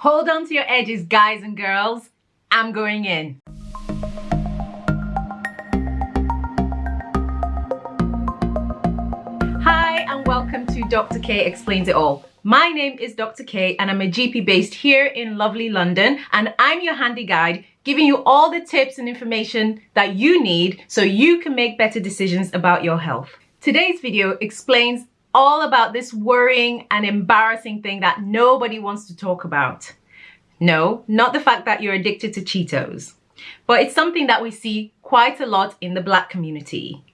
Hold on to your edges, guys and girls. I'm going in. Hi, and welcome to Dr. K Explains It All. My name is Dr. K and I'm a GP based here in lovely London and I'm your handy guide giving you all the tips and information that you need so you can make better decisions about your health. Today's video explains all about this worrying and embarrassing thing that nobody wants to talk about. No, not the fact that you're addicted to Cheetos, but it's something that we see quite a lot in the black community.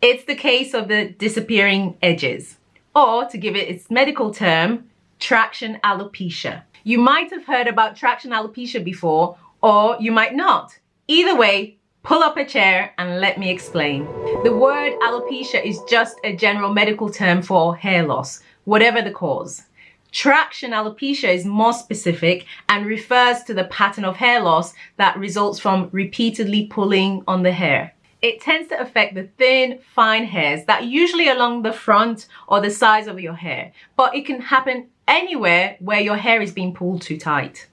It's the case of the disappearing edges, or to give it its medical term, traction alopecia. You might have heard about traction alopecia before, or you might not. Either way, pull up a chair and let me explain. The word alopecia is just a general medical term for hair loss, whatever the cause. Traction alopecia is more specific and refers to the pattern of hair loss that results from repeatedly pulling on the hair. It tends to affect the thin, fine hairs that usually along the front or the sides of your hair, but it can happen anywhere where your hair is being pulled too tight.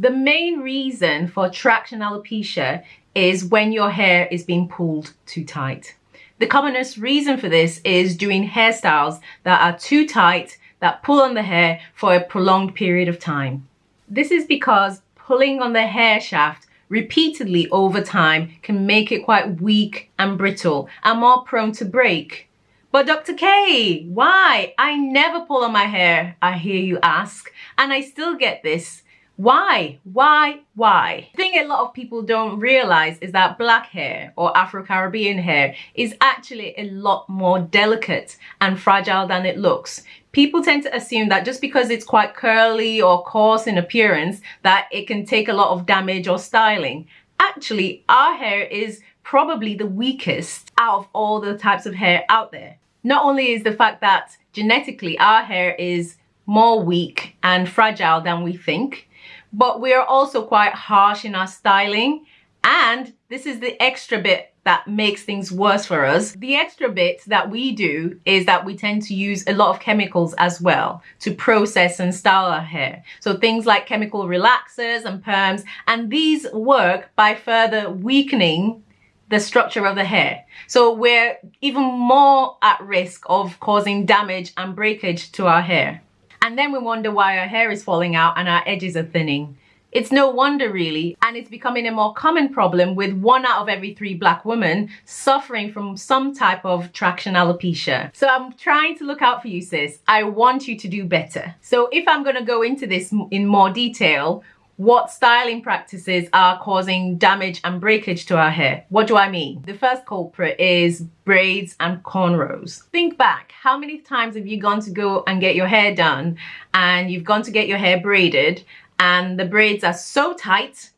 The main reason for traction alopecia is when your hair is being pulled too tight. The commonest reason for this is doing hairstyles that are too tight, that pull on the hair for a prolonged period of time. This is because pulling on the hair shaft repeatedly over time can make it quite weak and brittle and more prone to break. But Dr. K, why? I never pull on my hair, I hear you ask, and I still get this. Why? Why? Why? The thing a lot of people don't realize is that black hair or Afro-Caribbean hair is actually a lot more delicate and fragile than it looks. People tend to assume that just because it's quite curly or coarse in appearance that it can take a lot of damage or styling. Actually, our hair is probably the weakest out of all the types of hair out there. Not only is the fact that genetically our hair is more weak and fragile than we think, but we're also quite harsh in our styling. And this is the extra bit that makes things worse for us. The extra bit that we do is that we tend to use a lot of chemicals as well to process and style our hair. So things like chemical relaxers and perms, and these work by further weakening the structure of the hair. So we're even more at risk of causing damage and breakage to our hair. And then we wonder why our hair is falling out and our edges are thinning. It's no wonder really, and it's becoming a more common problem with one out of every three black women suffering from some type of traction alopecia. So I'm trying to look out for you sis. I want you to do better. So if I'm gonna go into this in more detail, what styling practices are causing damage and breakage to our hair. What do I mean? The first culprit is braids and cornrows. Think back, how many times have you gone to go and get your hair done and you've gone to get your hair braided and the braids are so tight,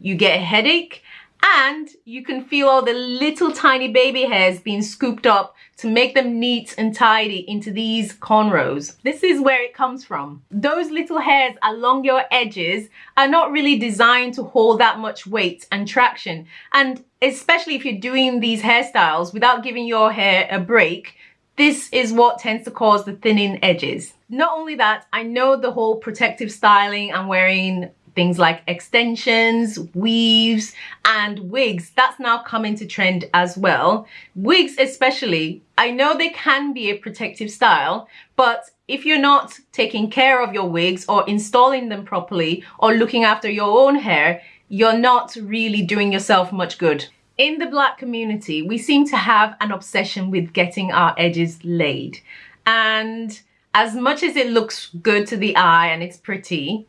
you get a headache and you can feel all the little tiny baby hairs being scooped up to make them neat and tidy into these cornrows. This is where it comes from. Those little hairs along your edges are not really designed to hold that much weight and traction. And especially if you're doing these hairstyles without giving your hair a break, this is what tends to cause the thinning edges. Not only that, I know the whole protective styling and wearing things like extensions, weaves, and wigs. That's now come into trend as well. Wigs especially, I know they can be a protective style, but if you're not taking care of your wigs or installing them properly or looking after your own hair, you're not really doing yourself much good. In the black community, we seem to have an obsession with getting our edges laid. And as much as it looks good to the eye and it's pretty,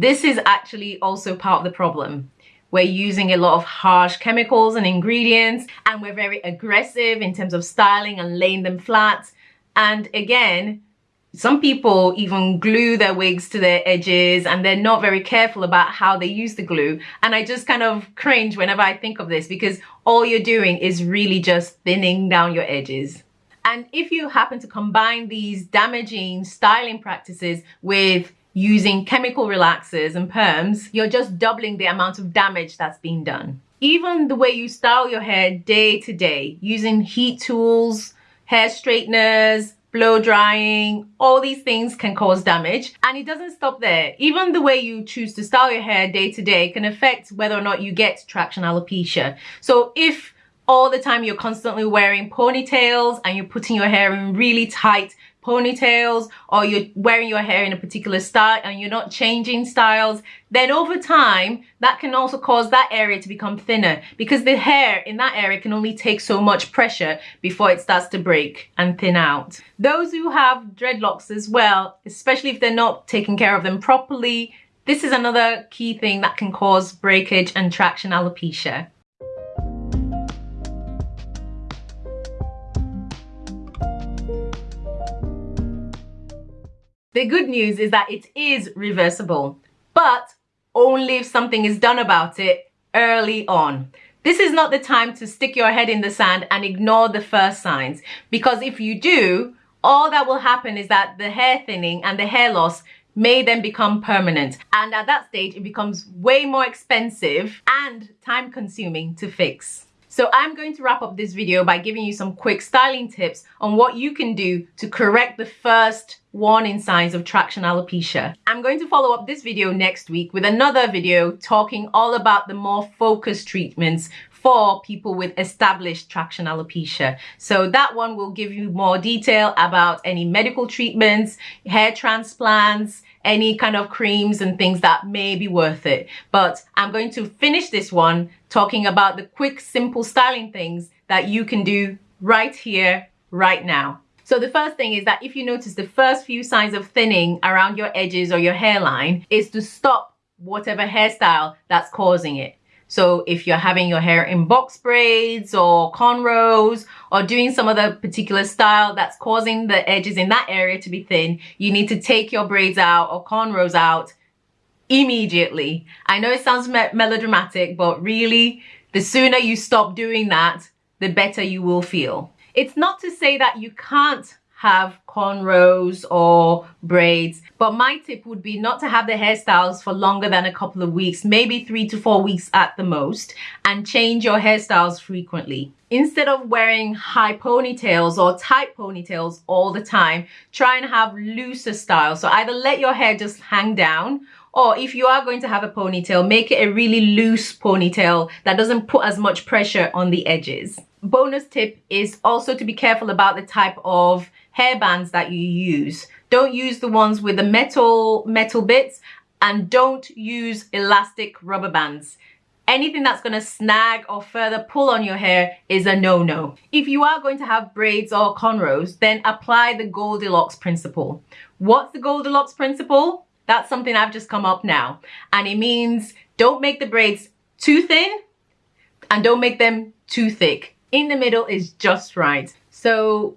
this is actually also part of the problem. We're using a lot of harsh chemicals and ingredients and we're very aggressive in terms of styling and laying them flat. And again, some people even glue their wigs to their edges and they're not very careful about how they use the glue. And I just kind of cringe whenever I think of this because all you're doing is really just thinning down your edges. And if you happen to combine these damaging styling practices with using chemical relaxers and perms, you're just doubling the amount of damage that's being done. even the way you style your hair day to day using heat tools, hair straighteners, blow drying, all these things can cause damage. And it doesn't stop there. Even the way you choose to style your hair day to day can affect whether or not you get traction alopecia. So if all the time you're constantly wearing ponytails and you're putting your hair in really tight ponytails or you're wearing your hair in a particular style and you're not changing styles, then over time, that can also cause that area to become thinner because the hair in that area can only take so much pressure before it starts to break and thin out. Those who have dreadlocks as well, especially if they're not taking care of them properly, this is another key thing that can cause breakage and traction alopecia. The good news is that it is reversible, but only if something is done about it early on. This is not the time to stick your head in the sand and ignore the first signs because if you do, all that will happen is that the hair thinning and the hair loss may then become permanent and at that stage it becomes way more expensive and time consuming to fix. So I'm going to wrap up this video by giving you some quick styling tips on what you can do to correct the first warning signs of traction alopecia. I'm going to follow up this video next week with another video talking all about the more focused treatments for people with established traction alopecia. So that one will give you more detail about any medical treatments, hair transplants, any kind of creams and things that may be worth it. But I'm going to finish this one talking about the quick, simple styling things that you can do right here, right now. So the first thing is that if you notice the first few signs of thinning around your edges or your hairline is to stop whatever hairstyle that's causing it. So if you're having your hair in box braids or cornrows or doing some other particular style that's causing the edges in that area to be thin, you need to take your braids out or cornrows out immediately. I know it sounds me melodramatic, but really the sooner you stop doing that, the better you will feel. It's not to say that you can't have cornrows or braids. But my tip would be not to have the hairstyles for longer than a couple of weeks, maybe three to four weeks at the most, and change your hairstyles frequently. Instead of wearing high ponytails or tight ponytails all the time, try and have looser styles. So either let your hair just hang down or if you are going to have a ponytail, make it a really loose ponytail that doesn't put as much pressure on the edges. Bonus tip is also to be careful about the type of hair bands that you use. Don't use the ones with the metal, metal bits and don't use elastic rubber bands. Anything that's going to snag or further pull on your hair is a no-no. If you are going to have braids or cornrows, then apply the Goldilocks principle. What's the Goldilocks principle? That's something I've just come up now. And it means don't make the braids too thin and don't make them too thick. In the middle is just right. So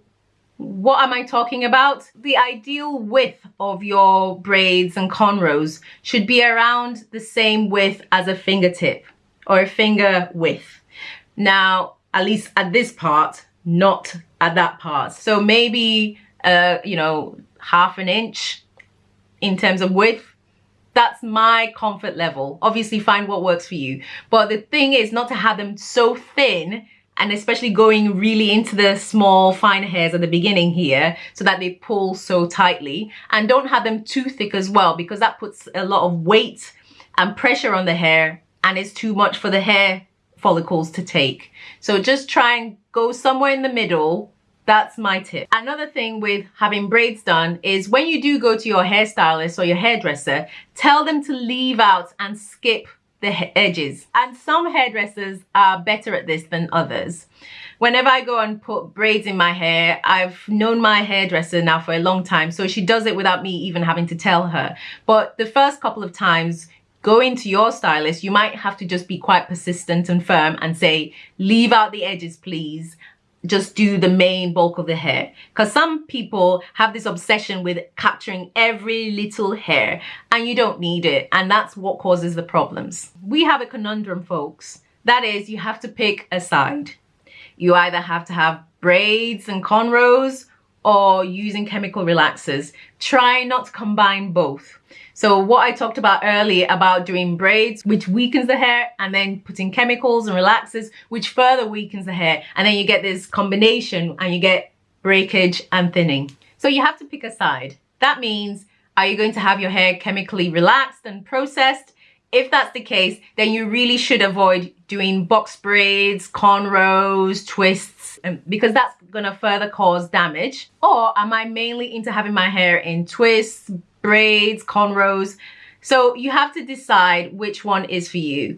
what am I talking about? The ideal width of your braids and cornrows should be around the same width as a fingertip or a finger width. Now, at least at this part, not at that part. So maybe, uh, you know, half an inch in terms of width. That's my comfort level. Obviously find what works for you. But the thing is not to have them so thin and especially going really into the small fine hairs at the beginning here so that they pull so tightly and don't have them too thick as well because that puts a lot of weight and pressure on the hair and it's too much for the hair follicles to take. So just try and go somewhere in the middle. That's my tip. Another thing with having braids done is when you do go to your hairstylist or your hairdresser, tell them to leave out and skip the edges. And some hairdressers are better at this than others. Whenever I go and put braids in my hair, I've known my hairdresser now for a long time, so she does it without me even having to tell her. But the first couple of times, going to your stylist, you might have to just be quite persistent and firm and say, leave out the edges, please just do the main bulk of the hair. Because some people have this obsession with capturing every little hair and you don't need it and that's what causes the problems. We have a conundrum folks. That is you have to pick a side. You either have to have braids and cornrows or using chemical relaxers. Try not to combine both. So what I talked about earlier about doing braids, which weakens the hair, and then putting chemicals and relaxers, which further weakens the hair. And then you get this combination and you get breakage and thinning. So you have to pick a side. That means, are you going to have your hair chemically relaxed and processed? If that's the case, then you really should avoid doing box braids, cornrows, twists, um, because that's gonna further cause damage. Or am I mainly into having my hair in twists, braids, cornrows? So you have to decide which one is for you.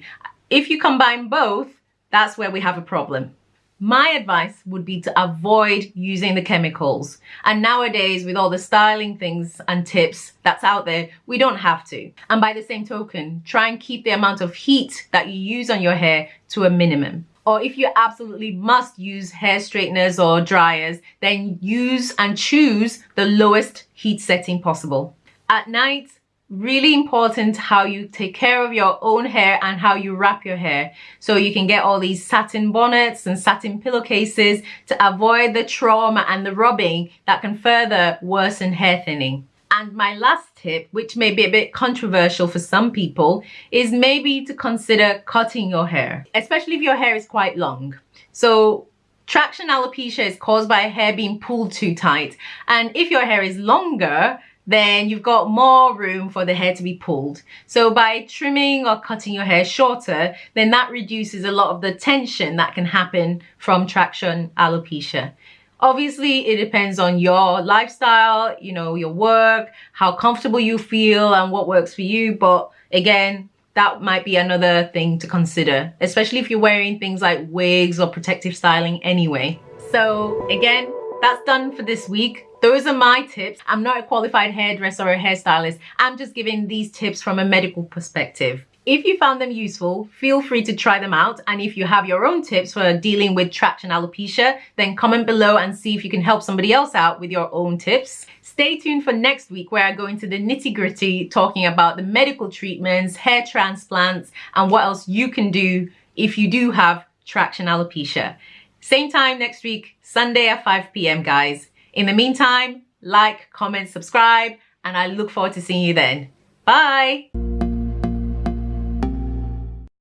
If you combine both, that's where we have a problem. My advice would be to avoid using the chemicals. And nowadays, with all the styling things and tips that's out there, we don't have to. And by the same token, try and keep the amount of heat that you use on your hair to a minimum. Or if you absolutely must use hair straighteners or dryers, then use and choose the lowest heat setting possible. At night, really important how you take care of your own hair and how you wrap your hair so you can get all these satin bonnets and satin pillowcases to avoid the trauma and the rubbing that can further worsen hair thinning and my last tip which may be a bit controversial for some people is maybe to consider cutting your hair especially if your hair is quite long so traction alopecia is caused by hair being pulled too tight and if your hair is longer then you've got more room for the hair to be pulled. So by trimming or cutting your hair shorter, then that reduces a lot of the tension that can happen from traction alopecia. Obviously, it depends on your lifestyle, you know, your work, how comfortable you feel and what works for you. But again, that might be another thing to consider, especially if you're wearing things like wigs or protective styling anyway. So again, that's done for this week. Those are my tips. I'm not a qualified hairdresser or a hairstylist. I'm just giving these tips from a medical perspective. If you found them useful, feel free to try them out. And if you have your own tips for dealing with traction alopecia, then comment below and see if you can help somebody else out with your own tips. Stay tuned for next week where I go into the nitty gritty talking about the medical treatments, hair transplants, and what else you can do if you do have traction alopecia. Same time next week, Sunday at 5 p.m. guys. In the meantime, like, comment, subscribe, and I look forward to seeing you then. Bye!